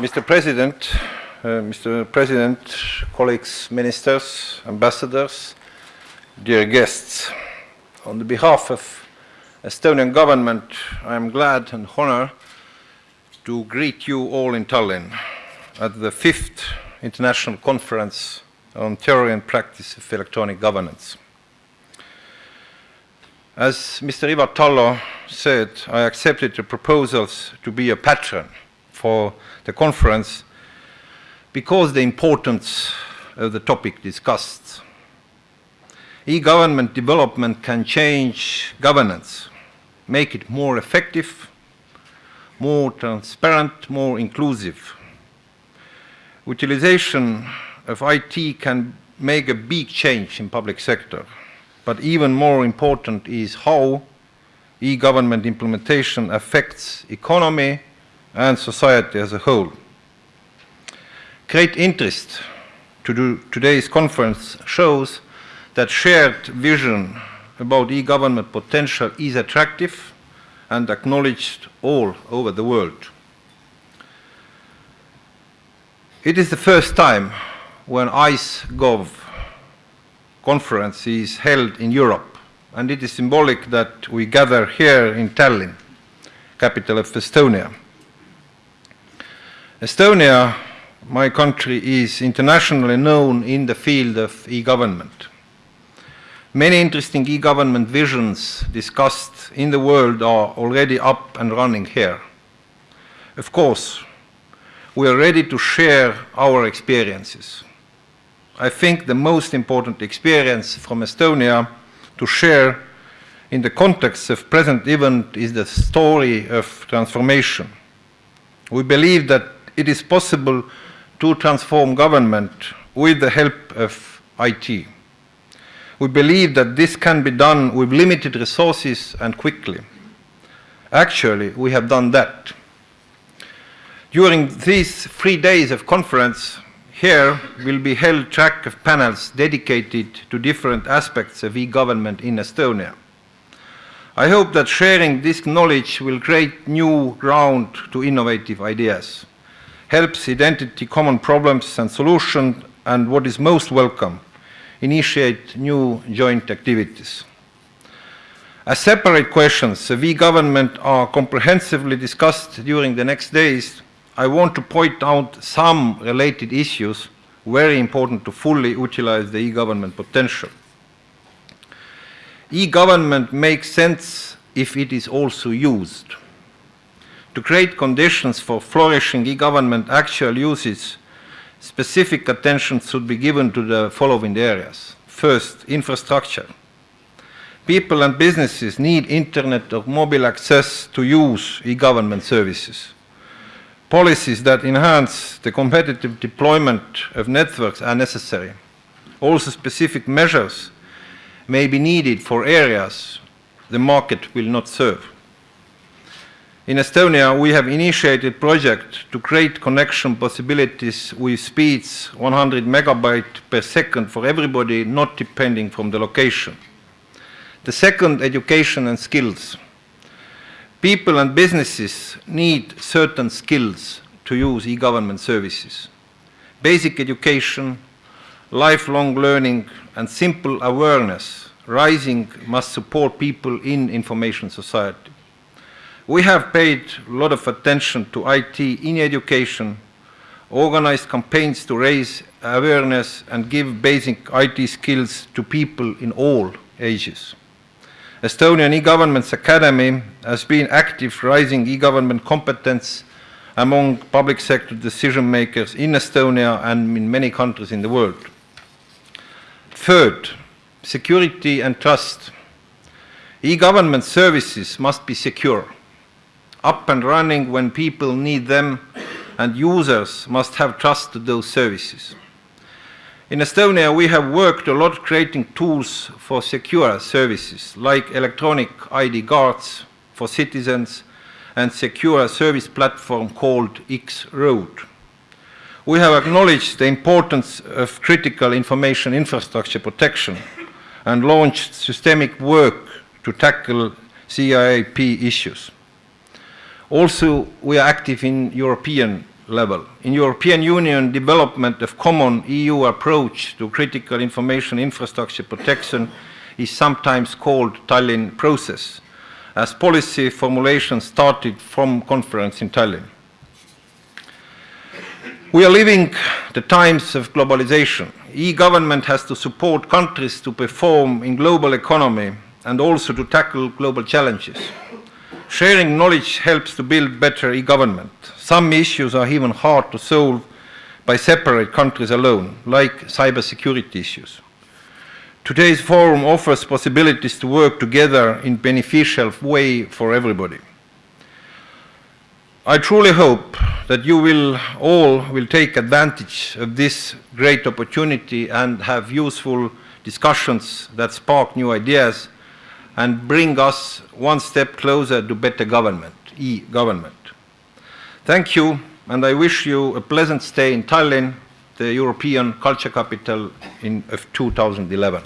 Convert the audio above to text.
Mr. President, uh, Mr. President, colleagues, ministers, ambassadors, dear guests, on behalf of Estonian government, I am glad and honored to greet you all in Tallinn at the fifth International Conference on Theory and Practice of Electronic Governance. As Mr. Ivar Tallo said, I accepted the proposals to be a patron for the conference because the importance of the topic discussed. E-government development can change governance, make it more effective, more transparent, more inclusive. Utilization of IT can make a big change in public sector, but even more important is how e-government implementation affects economy and society as a whole. Great interest to do today's conference shows that shared vision about e-government potential is attractive and acknowledged all over the world. It is the first time when ICEGOV conference is held in Europe, and it is symbolic that we gather here in Tallinn, capital of Estonia. Estonia, my country, is internationally known in the field of e-government. Many interesting e-government visions discussed in the world are already up and running here. Of course, we are ready to share our experiences. I think the most important experience from Estonia to share in the context of present event is the story of transformation. We believe that it is possible to transform government with the help of IT. We believe that this can be done with limited resources and quickly. Actually, we have done that. During these three days of conference, here will be held track of panels dedicated to different aspects of e-government in Estonia. I hope that sharing this knowledge will create new ground to innovative ideas helps identity common problems and solutions, and what is most welcome, initiate new joint activities. As separate questions, the e-government are comprehensively discussed during the next days. I want to point out some related issues very important to fully utilize the e-government potential. E-government makes sense if it is also used. To create conditions for flourishing e-government actual uses, specific attention should be given to the following areas. First, infrastructure. People and businesses need internet or mobile access to use e-government services. Policies that enhance the competitive deployment of networks are necessary. Also specific measures may be needed for areas the market will not serve. In Estonia, we have initiated project to create connection possibilities with speeds 100 megabyte per second for everybody, not depending from the location. The second, education and skills. People and businesses need certain skills to use e-government services. Basic education, lifelong learning, and simple awareness rising must support people in information society. We have paid a lot of attention to IT in education, organized campaigns to raise awareness and give basic IT skills to people in all ages. Estonian e-government's academy has been active raising e-government competence among public sector decision makers in Estonia and in many countries in the world. Third, security and trust. E-government services must be secure up and running when people need them, and users must have trust to those services. In Estonia, we have worked a lot creating tools for secure services, like electronic ID cards for citizens and secure service platform called X-Road. We have acknowledged the importance of critical information infrastructure protection and launched systemic work to tackle CIP issues. Also, we are active in European level. In European Union, development of common EU approach to critical information infrastructure protection is sometimes called Tallinn process, as policy formulation started from conference in Tallinn. We are living the times of globalization. E-government has to support countries to perform in global economy and also to tackle global challenges. Sharing knowledge helps to build better e-government. Some issues are even hard to solve by separate countries alone, like cybersecurity issues. Today's forum offers possibilities to work together in beneficial way for everybody. I truly hope that you will all will take advantage of this great opportunity and have useful discussions that spark new ideas and bring us one step closer to better government, e-government. Thank you, and I wish you a pleasant stay in Tallinn, the European Culture Capital in, of 2011.